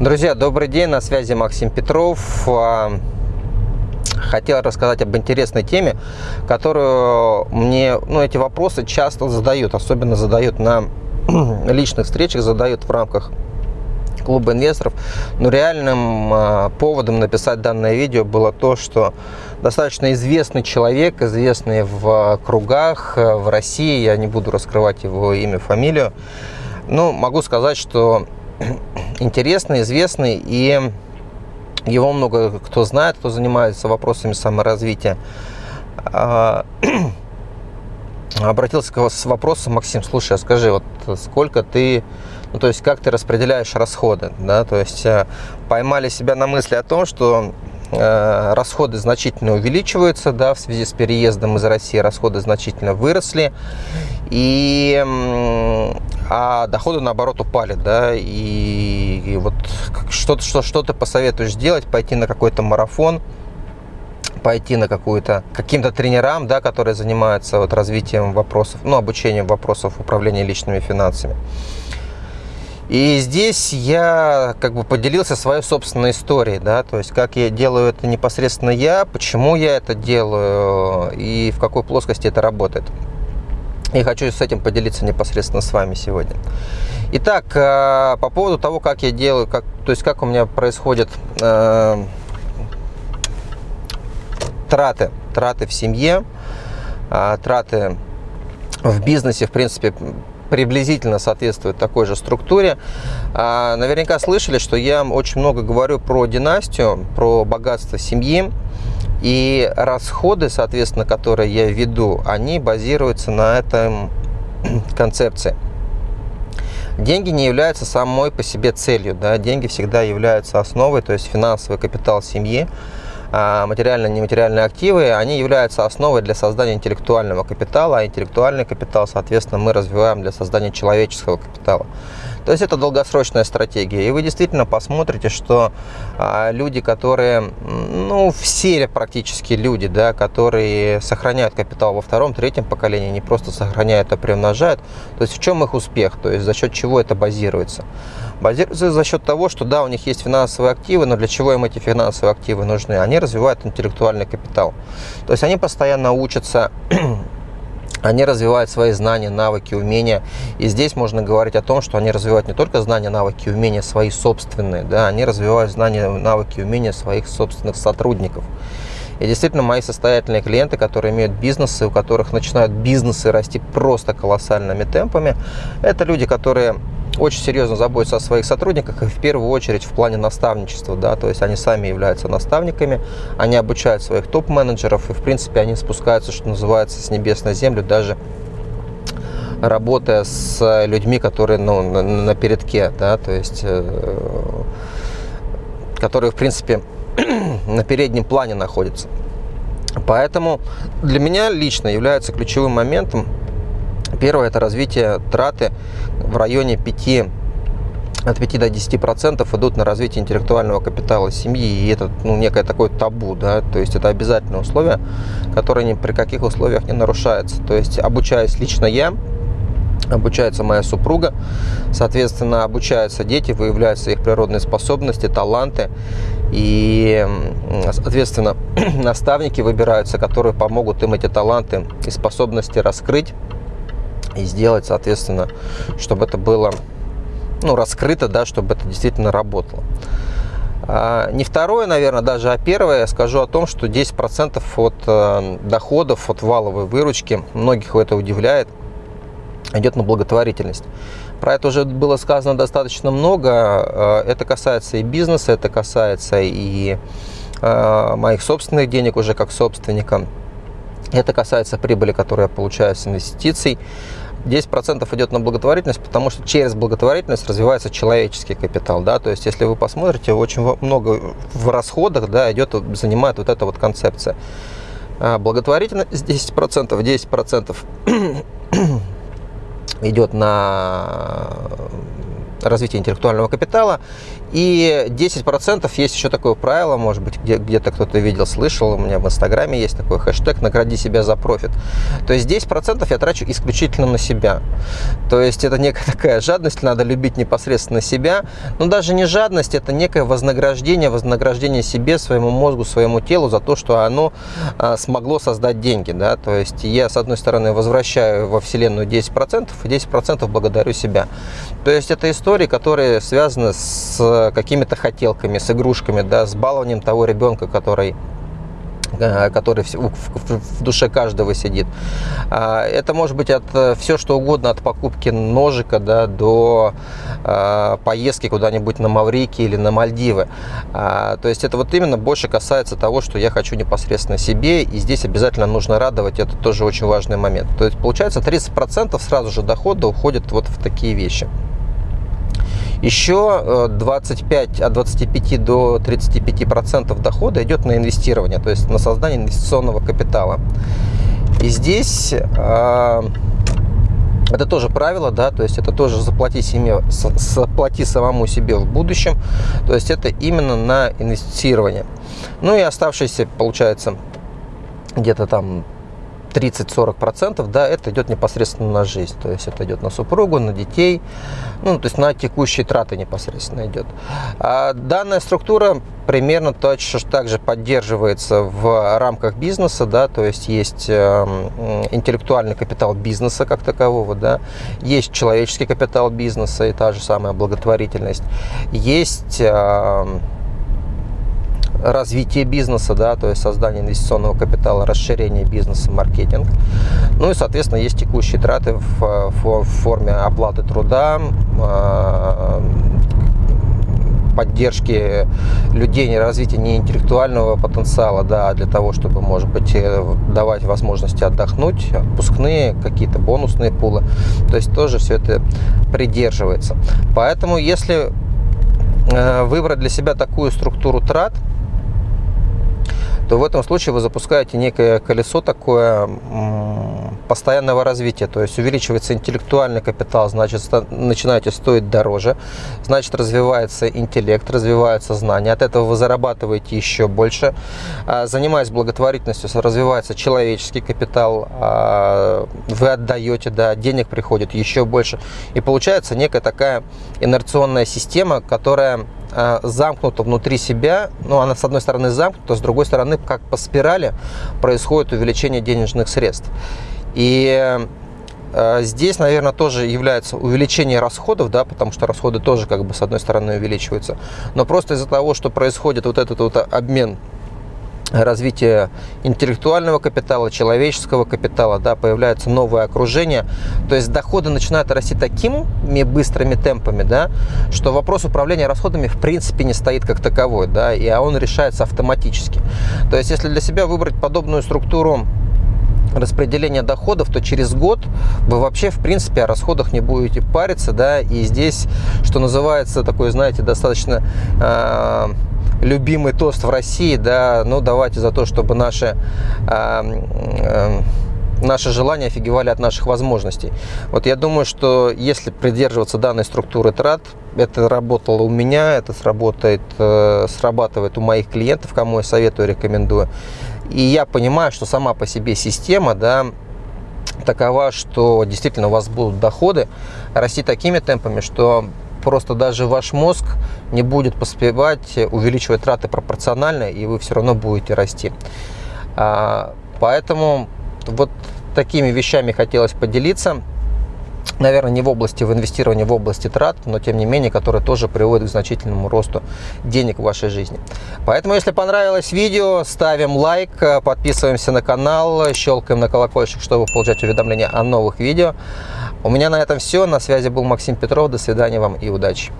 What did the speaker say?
Друзья, добрый день, на связи Максим Петров. А, хотел рассказать об интересной теме, которую мне, ну, эти вопросы часто задают, особенно задают на личных встречах, задают в рамках клуба инвесторов. Но реальным а, поводом написать данное видео было то, что достаточно известный человек, известный в кругах в России, я не буду раскрывать его имя, фамилию, но могу сказать, что интересный, известный, и его много кто знает, кто занимается вопросами саморазвития. Обратился с вопросом, Максим, слушай, а скажи, вот сколько ты, ну то есть как ты распределяешь расходы, да, то есть э, поймали себя на мысли о том, что э, расходы значительно увеличиваются, да, в связи с переездом из России расходы значительно выросли, и а доходы наоборот упали, да, и, и вот что-то, что, что ты посоветуешь сделать, пойти на какой-то марафон, пойти на какую-то каким-то тренерам, да, которые занимаются вот развитием вопросов, ну, обучением вопросов управления личными финансами. И здесь я как бы поделился своей собственной историей, да, то есть как я делаю это непосредственно я, почему я это делаю и в какой плоскости это работает. И хочу с этим поделиться непосредственно с вами сегодня. Итак, э, по поводу того, как я делаю, как, то есть как у меня происходят э, траты, траты в семье, э, траты в бизнесе, в принципе, приблизительно соответствует такой же структуре. Э, наверняка слышали, что я очень много говорю про династию, про богатство семьи. И расходы, соответственно, которые я веду, они базируются на этом концепции. Деньги не являются самой по себе целью. Да? Деньги всегда являются основой, то есть финансовый капитал семьи, а материальные и нематериальные активы, они являются основой для создания интеллектуального капитала, а интеллектуальный капитал, соответственно, мы развиваем для создания человеческого капитала. То есть это долгосрочная стратегия. И вы действительно посмотрите, что а, люди, которые, ну, все практически люди, да, которые сохраняют капитал во втором, третьем поколении, не просто сохраняют, а приумножают, то есть в чем их успех, то есть за счет чего это базируется? Базируется за счет того, что да, у них есть финансовые активы, но для чего им эти финансовые активы нужны? Они развивают интеллектуальный капитал. То есть они постоянно учатся они развивают свои знания, навыки, умения. И здесь можно говорить о том, что они развивают не только знания, навыки, умения свои собственные, да, они развивают знания, навыки, умения своих собственных сотрудников. И действительно, мои состоятельные клиенты, которые имеют бизнесы, у которых начинают бизнесы расти просто колоссальными темпами, это люди, которые очень серьезно заботятся о своих сотрудниках, и в первую очередь в плане наставничества, да, то есть они сами являются наставниками, они обучают своих топ-менеджеров, и в принципе они спускаются, что называется, с небес на землю, даже работая с людьми, которые ну, на, на передке, да, то есть э, которые, в принципе, на переднем плане находятся. Поэтому для меня лично является ключевым моментом Первое – это развитие траты в районе 5 от 5 до 10 процентов идут на развитие интеллектуального капитала семьи, и это ну, некое такое табу, да, то есть это обязательное условие, которое ни при каких условиях не нарушается. То есть обучаясь лично я, обучается моя супруга, соответственно, обучаются дети, выявляются их природные способности, таланты, и, соответственно, наставники выбираются, которые помогут им эти таланты и способности раскрыть, и сделать, соответственно, чтобы это было ну, раскрыто, да, чтобы это действительно работало. А, не второе, наверное, даже, а первое, я скажу о том, что 10% от э, доходов, от валовой выручки, многих это удивляет, идет на благотворительность. Про это уже было сказано достаточно много. Э, это касается и бизнеса, это касается и э, моих собственных денег уже как собственника. Это касается прибыли, которую я получаю с инвестиций. 10% идет на благотворительность, потому что через благотворительность развивается человеческий капитал. Да? То есть, если вы посмотрите, очень много в расходах да, идет, занимает вот эта вот концепция. А благотворительность 10%, 10% идет на развития интеллектуального капитала. И 10% есть еще такое правило, может быть, где, где-то кто-то видел, слышал, у меня в Инстаграме есть такой хэштег «Награди себя за профит». То есть 10% я трачу исключительно на себя. То есть это некая такая жадность, надо любить непосредственно себя. Но даже не жадность, это некое вознаграждение, вознаграждение себе, своему мозгу, своему телу за то, что оно а, смогло создать деньги. Да? То есть я, с одной стороны, возвращаю во Вселенную 10%, и 10% благодарю себя. То есть это истории, которые связаны с какими-то хотелками, с игрушками, да, с балованием того ребенка, который Э, который в душе каждого сидит. А, это может быть от э, все что угодно, от покупки ножика да, до э, поездки куда-нибудь на Маврики или на Мальдивы. А, то есть это вот именно больше касается того, что я хочу непосредственно себе, и здесь обязательно нужно радовать, это тоже очень важный момент. То есть получается 30% сразу же дохода уходит вот в такие вещи. Еще 25, э, от 25 до 35 процентов дохода идет на инвестирование, то есть на создание инвестиционного капитала. И здесь э, это тоже правило, да, то есть это тоже заплати, семье, заплати самому себе в будущем, то есть это именно на инвестирование. Ну и оставшиеся, получается, где-то там 30-40%, да, это идет непосредственно на жизнь. То есть это идет на супругу, на детей, ну, то есть на текущие траты непосредственно идет. А данная структура примерно точно так же поддерживается в рамках бизнеса, да, то есть есть э, интеллектуальный капитал бизнеса как такового, да, есть человеческий капитал бизнеса и та же самая благотворительность, есть э, развитие бизнеса, да, то есть создание инвестиционного капитала, расширение бизнеса, маркетинг. Ну и, соответственно, есть текущие траты в, в форме оплаты труда, а, поддержки людей, развития не интеллектуального потенциала, да, для того, чтобы, может быть, э, давать возможности отдохнуть, отпускные, какие-то бонусные пулы. То есть тоже все это придерживается. Поэтому, если э, выбрать для себя такую структуру трат, то в этом случае вы запускаете некое колесо такое постоянного развития, то есть увеличивается интеллектуальный капитал, значит, начинаете стоить дороже, значит, развивается интеллект, развиваются знания, от этого вы зарабатываете еще больше. А, занимаясь благотворительностью, развивается человеческий капитал, а, вы отдаете, да, денег приходит еще больше, и получается некая такая инерционная система, которая замкнута внутри себя, ну, она с одной стороны замкнута, с другой стороны, как по спирали, происходит увеличение денежных средств. И э, Здесь, наверное, тоже является увеличение расходов, да, потому что расходы тоже, как бы, с одной стороны, увеличиваются. Но просто из-за того, что происходит вот этот вот обмен развитие интеллектуального капитала, человеческого капитала, да, появляется новое окружение. То есть доходы начинают расти такими быстрыми темпами, да, что вопрос управления расходами в принципе не стоит как таковой, да, и он решается автоматически. То есть если для себя выбрать подобную структуру распределения доходов, то через год вы вообще, в принципе, о расходах не будете париться, да, и здесь, что называется, такой, знаете, достаточно э, любимый тост в России, да, ну давайте за то, чтобы наши, э, э, наши желания офигевали от наших возможностей. Вот я думаю, что если придерживаться данной структуры трат, это работало у меня, это сработает, э, срабатывает у моих клиентов, кому я советую, рекомендую. И я понимаю, что сама по себе система, да, такова, что действительно у вас будут доходы расти такими темпами, что просто даже ваш мозг не будет поспевать увеличивать траты пропорционально, и вы все равно будете расти. А, поэтому вот такими вещами хотелось поделиться. Наверное, не в области в инвестировании, в области трат, но тем не менее, которые тоже приводят к значительному росту денег в вашей жизни. Поэтому, если понравилось видео, ставим лайк, подписываемся на канал, щелкаем на колокольчик, чтобы получать уведомления о новых видео. У меня на этом все. На связи был Максим Петров. До свидания вам и удачи.